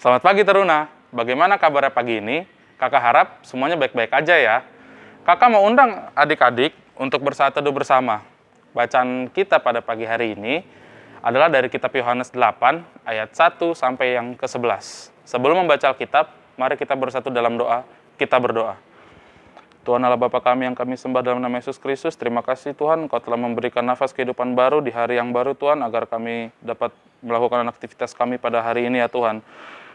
Selamat pagi Teruna, bagaimana kabarnya pagi ini? Kakak harap semuanya baik-baik aja ya. Kakak mau undang adik-adik untuk bersaat teduh bersama. Bacaan kita pada pagi hari ini adalah dari kitab Yohanes 8 ayat 1 sampai yang ke-11. Sebelum membaca Alkitab, mari kita bersatu dalam doa, kita berdoa. Tuhan Allah Bapa kami yang kami sembah dalam nama Yesus Kristus, terima kasih Tuhan Engkau telah memberikan nafas kehidupan baru di hari yang baru Tuhan, agar kami dapat melakukan aktivitas kami pada hari ini ya Tuhan.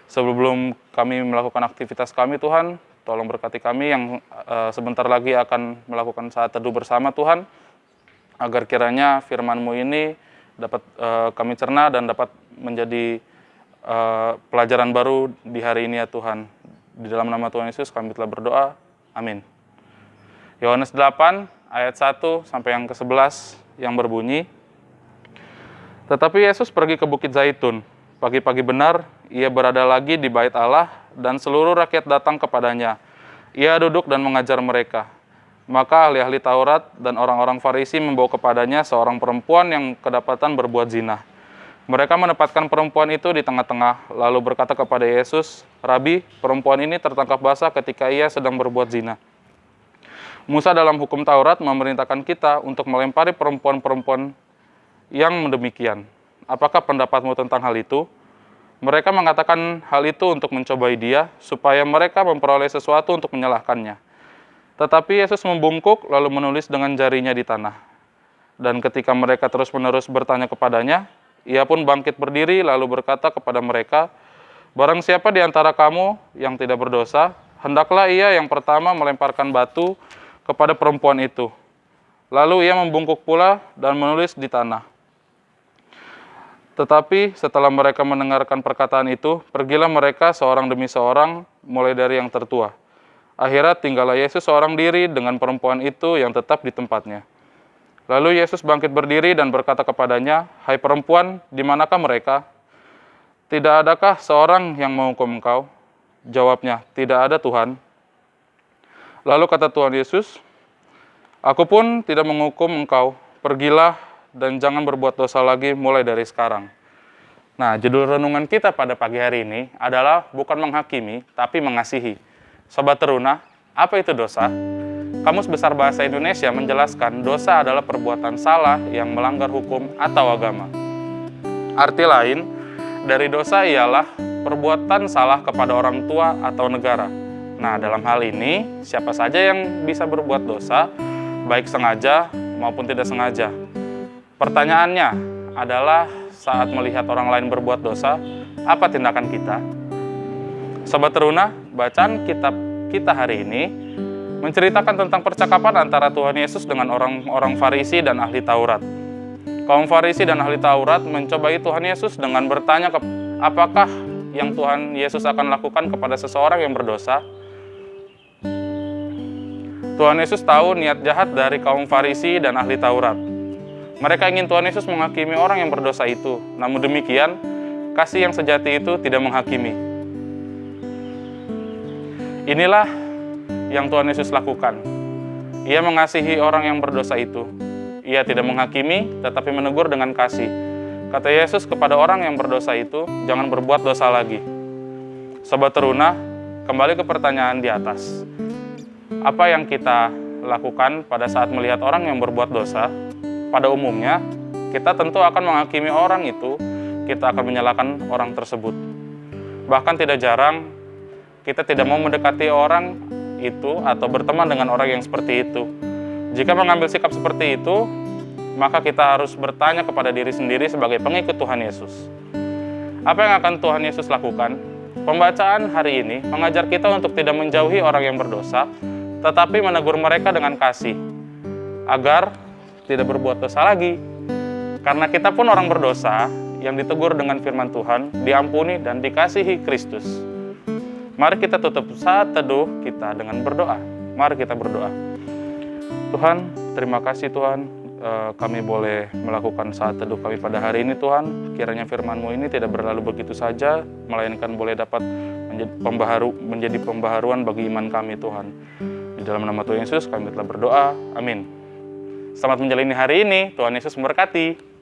Sebelum kami melakukan aktivitas kami Tuhan, tolong berkati kami yang uh, sebentar lagi akan melakukan saat teduh bersama Tuhan, agar kiranya firman-Mu ini dapat uh, kami cerna dan dapat menjadi uh, pelajaran baru di hari ini ya Tuhan. Di dalam nama Tuhan Yesus kami telah berdoa. Amin. Yohanes 8 ayat 1 sampai yang ke-11 yang berbunyi, Tetapi Yesus pergi ke Bukit Zaitun. Pagi-pagi benar, ia berada lagi di bait Allah dan seluruh rakyat datang kepadanya. Ia duduk dan mengajar mereka. Maka ahli-ahli Taurat dan orang-orang Farisi membawa kepadanya seorang perempuan yang kedapatan berbuat zina. Mereka menempatkan perempuan itu di tengah-tengah, lalu berkata kepada Yesus, Rabi, perempuan ini tertangkap basah ketika ia sedang berbuat zina. Musa dalam hukum Taurat memerintahkan kita untuk melempari perempuan-perempuan yang demikian. Apakah pendapatmu tentang hal itu? Mereka mengatakan hal itu untuk mencobai dia, supaya mereka memperoleh sesuatu untuk menyalahkannya. Tetapi Yesus membungkuk lalu menulis dengan jarinya di tanah. Dan ketika mereka terus-menerus bertanya kepadanya, ia pun bangkit berdiri lalu berkata kepada mereka, Barang siapa di antara kamu yang tidak berdosa, hendaklah ia yang pertama melemparkan batu kepada perempuan itu. Lalu ia membungkuk pula dan menulis di tanah. Tetapi setelah mereka mendengarkan perkataan itu, pergilah mereka seorang demi seorang, mulai dari yang tertua. Akhirnya tinggallah Yesus seorang diri dengan perempuan itu yang tetap di tempatnya. Lalu Yesus bangkit berdiri dan berkata kepadanya, Hai perempuan, di manakah mereka? Tidak adakah seorang yang menghukum engkau? Jawabnya, tidak ada Tuhan. Lalu kata Tuhan Yesus, Aku pun tidak menghukum engkau, pergilah dan jangan berbuat dosa lagi mulai dari sekarang. Nah, judul renungan kita pada pagi hari ini adalah bukan menghakimi, tapi mengasihi. Sobat Teruna, apa itu dosa? Kamus Besar Bahasa Indonesia menjelaskan dosa adalah perbuatan salah yang melanggar hukum atau agama. Arti lain dari dosa ialah perbuatan salah kepada orang tua atau negara. Nah, dalam hal ini, siapa saja yang bisa berbuat dosa, baik sengaja maupun tidak sengaja. Pertanyaannya adalah saat melihat orang lain berbuat dosa, apa tindakan kita? Sobat Teruna, bacaan kitab kita hari ini menceritakan tentang percakapan antara Tuhan Yesus dengan orang-orang Farisi dan ahli Taurat. Kaum Farisi dan ahli Taurat mencobai Tuhan Yesus dengan bertanya apakah yang Tuhan Yesus akan lakukan kepada seseorang yang berdosa. Tuhan Yesus tahu niat jahat dari kaum Farisi dan ahli Taurat. Mereka ingin Tuhan Yesus menghakimi orang yang berdosa itu. Namun demikian, kasih yang sejati itu tidak menghakimi. Inilah yang Tuhan Yesus lakukan. Ia mengasihi orang yang berdosa itu. Ia tidak menghakimi, tetapi menegur dengan kasih. Kata Yesus kepada orang yang berdosa itu, jangan berbuat dosa lagi. Sobat teruna, kembali ke pertanyaan di atas. Apa yang kita lakukan pada saat melihat orang yang berbuat dosa pada umumnya kita tentu akan menghakimi orang itu, kita akan menyalahkan orang tersebut. Bahkan tidak jarang kita tidak mau mendekati orang itu atau berteman dengan orang yang seperti itu. Jika mengambil sikap seperti itu, maka kita harus bertanya kepada diri sendiri sebagai pengikut Tuhan Yesus. Apa yang akan Tuhan Yesus lakukan? Pembacaan hari ini mengajar kita untuk tidak menjauhi orang yang berdosa, tetapi menegur mereka dengan kasih, agar tidak berbuat dosa lagi. Karena kita pun orang berdosa yang ditegur dengan firman Tuhan, diampuni dan dikasihi Kristus. Mari kita tutup saat teduh kita dengan berdoa. Mari kita berdoa. Tuhan, terima kasih Tuhan, eh, kami boleh melakukan saat teduh kami pada hari ini Tuhan. Kiranya firman-Mu ini tidak berlalu begitu saja, melainkan boleh dapat menjadi, pembaharu, menjadi pembaharuan bagi iman kami Tuhan. Di dalam nama Tuhan Yesus kami telah berdoa. Amin. Selamat menjalani hari ini. Tuhan Yesus memberkati.